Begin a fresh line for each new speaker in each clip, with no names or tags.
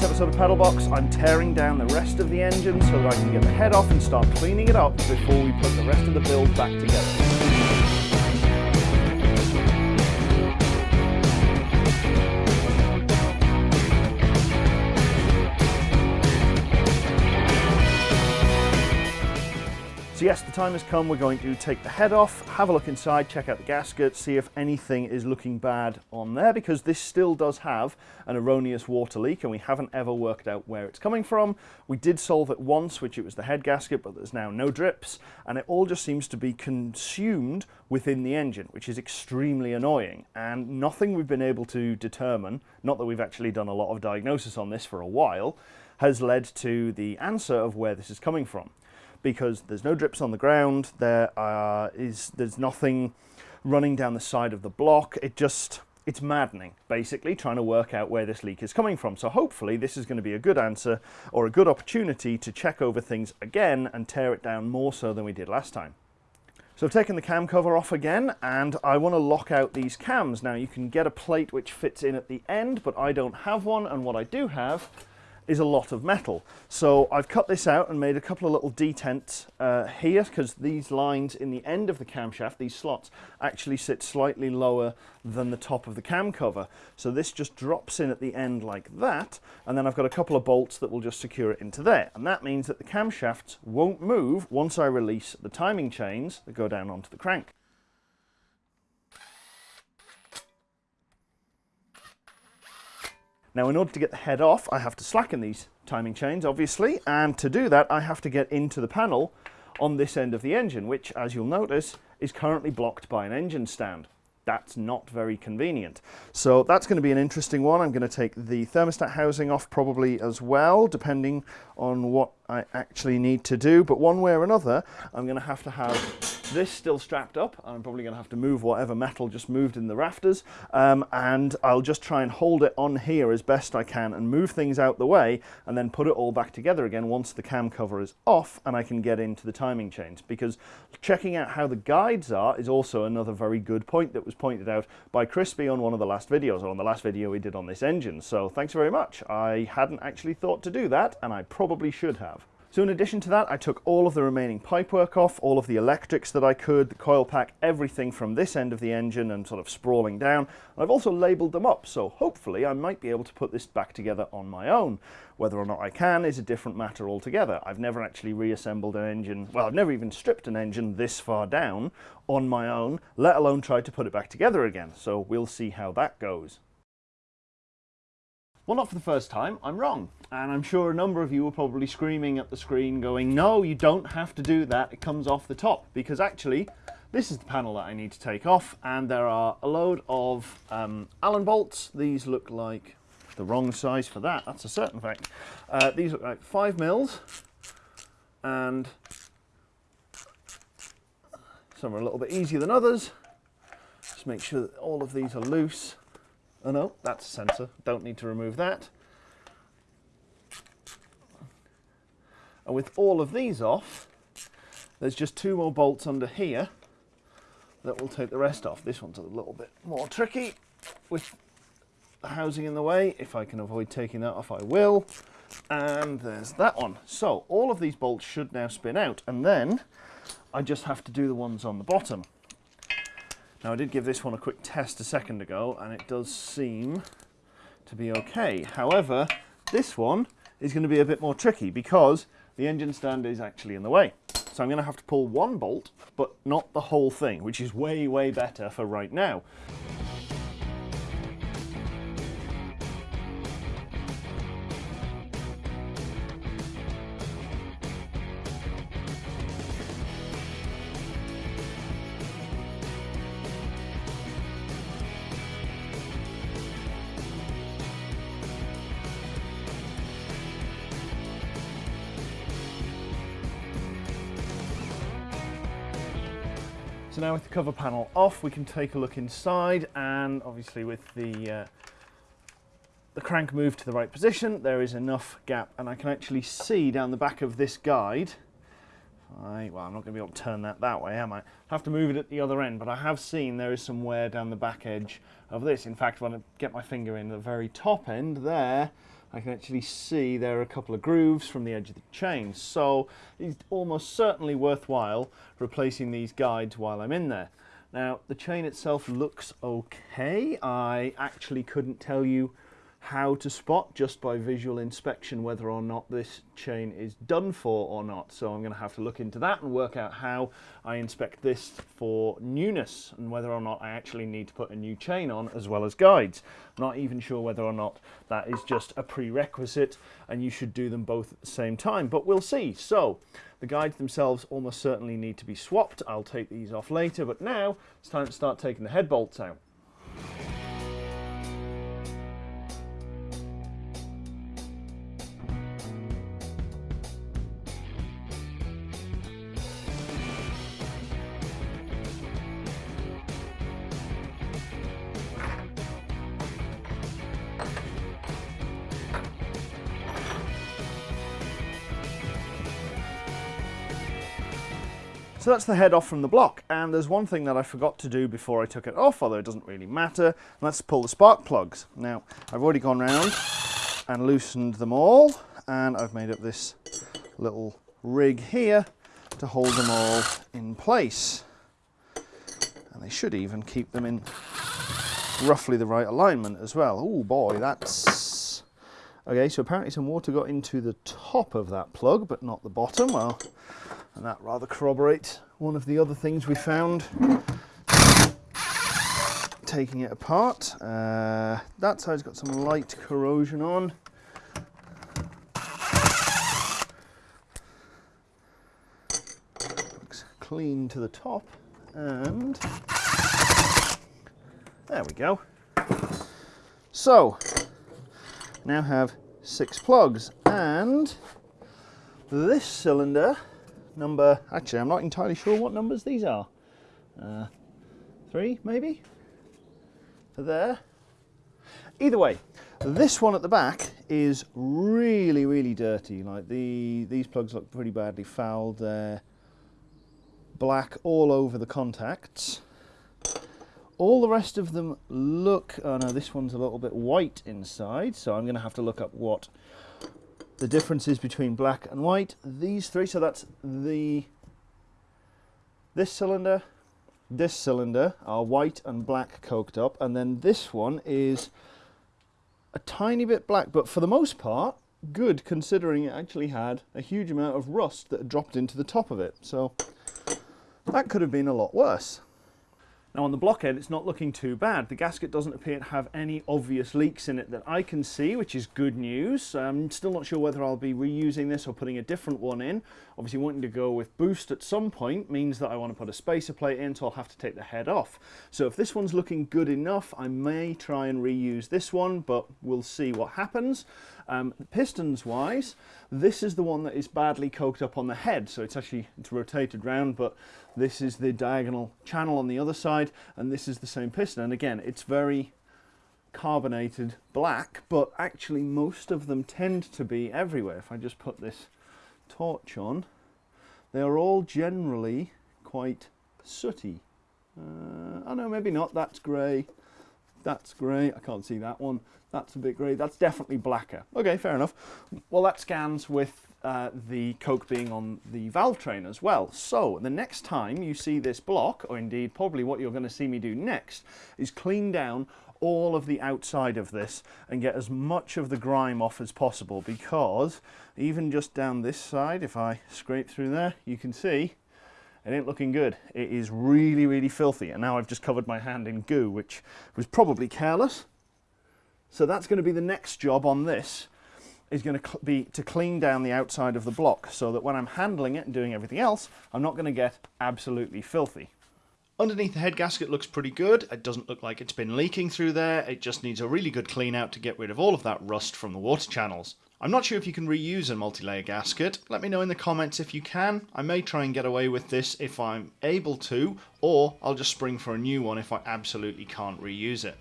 this episode of Pedalbox, I'm tearing down the rest of the engine so that I can get the head off and start cleaning it up before we put the rest of the build back together. So yes, the time has come. We're going to take the head off, have a look inside, check out the gasket, see if anything is looking bad on there, because this still does have an erroneous water leak and we haven't ever worked out where it's coming from. We did solve it once, which it was the head gasket, but there's now no drips, and it all just seems to be consumed within the engine, which is extremely annoying, and nothing we've been able to determine, not that we've actually done a lot of diagnosis on this for a while, has led to the answer of where this is coming from because there's no drips on the ground, there is there's nothing running down the side of the block. It just it's maddening, basically, trying to work out where this leak is coming from. So hopefully this is going to be a good answer or a good opportunity to check over things again and tear it down more so than we did last time. So I've taken the cam cover off again and I want to lock out these cams. Now you can get a plate which fits in at the end, but I don't have one and what I do have is a lot of metal. So I've cut this out and made a couple of little detents uh, here because these lines in the end of the camshaft, these slots, actually sit slightly lower than the top of the cam cover. So this just drops in at the end like that and then I've got a couple of bolts that will just secure it into there. And that means that the camshafts won't move once I release the timing chains that go down onto the crank. Now in order to get the head off, I have to slacken these timing chains, obviously, and to do that I have to get into the panel on this end of the engine, which, as you'll notice, is currently blocked by an engine stand. That's not very convenient. So that's going to be an interesting one. I'm going to take the thermostat housing off probably as well, depending on what I actually need to do. But one way or another, I'm going to have to have this still strapped up. I'm probably going to have to move whatever metal just moved in the rafters. Um, and I'll just try and hold it on here as best I can and move things out the way and then put it all back together again once the cam cover is off and I can get into the timing chains. Because checking out how the guides are is also another very good point that was pointed out by Crispy on one of the last videos, or on the last video we did on this engine. So thanks very much. I hadn't actually thought to do that and I probably should have. So in addition to that, I took all of the remaining pipework off, all of the electrics that I could, the coil pack, everything from this end of the engine and sort of sprawling down. I've also labelled them up, so hopefully I might be able to put this back together on my own. Whether or not I can is a different matter altogether. I've never actually reassembled an engine, well, I've never even stripped an engine this far down on my own, let alone tried to put it back together again. So we'll see how that goes. Well, not for the first time, I'm wrong. And I'm sure a number of you are probably screaming at the screen going, no, you don't have to do that, it comes off the top. Because actually, this is the panel that I need to take off, and there are a load of um, Allen bolts. These look like the wrong size for that, that's a certain fact. Uh, these look like five mils, and some are a little bit easier than others. Just make sure that all of these are loose. Oh no, that's a sensor. Don't need to remove that. And with all of these off, there's just two more bolts under here that will take the rest off. This one's a little bit more tricky with the housing in the way. If I can avoid taking that off, I will. And there's that one. So all of these bolts should now spin out. And then I just have to do the ones on the bottom. Now I did give this one a quick test a second ago and it does seem to be okay. However, this one is going to be a bit more tricky because the engine stand is actually in the way. So I'm going to have to pull one bolt, but not the whole thing, which is way, way better for right now. So now with the cover panel off, we can take a look inside and obviously with the uh, the crank moved to the right position, there is enough gap. And I can actually see down the back of this guide, I, well I'm not going to be able to turn that that way am I? I have to move it at the other end, but I have seen there is some wear down the back edge of this. In fact, when I get my finger in the very top end there, I can actually see there are a couple of grooves from the edge of the chain. So it's almost certainly worthwhile replacing these guides while I'm in there. Now the chain itself looks okay. I actually couldn't tell you how to spot just by visual inspection whether or not this chain is done for or not. So I'm going to have to look into that and work out how I inspect this for newness and whether or not I actually need to put a new chain on as well as guides. I'm not even sure whether or not that is just a prerequisite and you should do them both at the same time, but we'll see. So the guides themselves almost certainly need to be swapped. I'll take these off later, but now it's time to start taking the head bolts out. So that's the head off from the block. And there's one thing that I forgot to do before I took it off, although it doesn't really matter. Let's pull the spark plugs. Now, I've already gone round and loosened them all. And I've made up this little rig here to hold them all in place. And they should even keep them in roughly the right alignment as well. Oh boy, that's... Okay, so apparently some water got into the top of that plug, but not the bottom. Well, and that rather corroborates one of the other things we found taking it apart. Uh, that side's got some light corrosion on. Looks clean to the top and there we go. So now have six plugs and this cylinder number, actually I'm not entirely sure what numbers these are. Uh, three maybe? For there. Either way, this one at the back is really, really dirty. Like the these plugs look pretty badly fouled. They're black all over the contacts. All the rest of them look, oh no, this one's a little bit white inside, so I'm going to have to look up what the differences between black and white. These three, so that's the this cylinder, this cylinder are white and black coked up, and then this one is a tiny bit black, but for the most part, good considering it actually had a huge amount of rust that had dropped into the top of it. So that could have been a lot worse. Now on the blockhead it's not looking too bad. The gasket doesn't appear to have any obvious leaks in it that I can see, which is good news. I'm still not sure whether I'll be reusing this or putting a different one in. Obviously wanting to go with boost at some point means that I want to put a spacer plate in, so I'll have to take the head off. So if this one's looking good enough, I may try and reuse this one, but we'll see what happens. Um, pistons wise, this is the one that is badly coked up on the head, so it's actually it's rotated round, but this is the diagonal channel on the other side, and this is the same piston. And again, it's very carbonated black, but actually most of them tend to be everywhere. If I just put this torch on, they are all generally quite sooty. Uh, oh no, maybe not, that's grey. That's grey, I can't see that one. That's a bit grey, that's definitely blacker. Okay, fair enough. Well, that scans with uh, the coke being on the valve train as well. So the next time you see this block, or indeed probably what you're going to see me do next, is clean down all of the outside of this and get as much of the grime off as possible because even just down this side, if I scrape through there, you can see it ain't looking good. It is really, really filthy. And now I've just covered my hand in goo, which was probably careless. So that's going to be the next job on this is going to be to clean down the outside of the block so that when I'm handling it and doing everything else, I'm not going to get absolutely filthy. Underneath the head gasket looks pretty good. It doesn't look like it's been leaking through there. It just needs a really good clean out to get rid of all of that rust from the water channels. I'm not sure if you can reuse a multi-layer gasket. Let me know in the comments if you can. I may try and get away with this if I'm able to, or I'll just spring for a new one if I absolutely can't reuse it.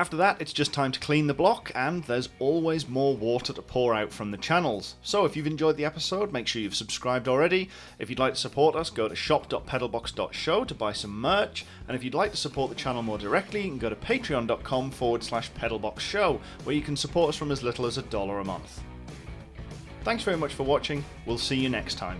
After that, it's just time to clean the block, and there's always more water to pour out from the channels. So if you've enjoyed the episode, make sure you've subscribed already. If you'd like to support us, go to shop.pedalbox.show to buy some merch, and if you'd like to support the channel more directly, you can go to patreon.com forward slash pedalboxshow, where you can support us from as little as a dollar a month. Thanks very much for watching, we'll see you next time.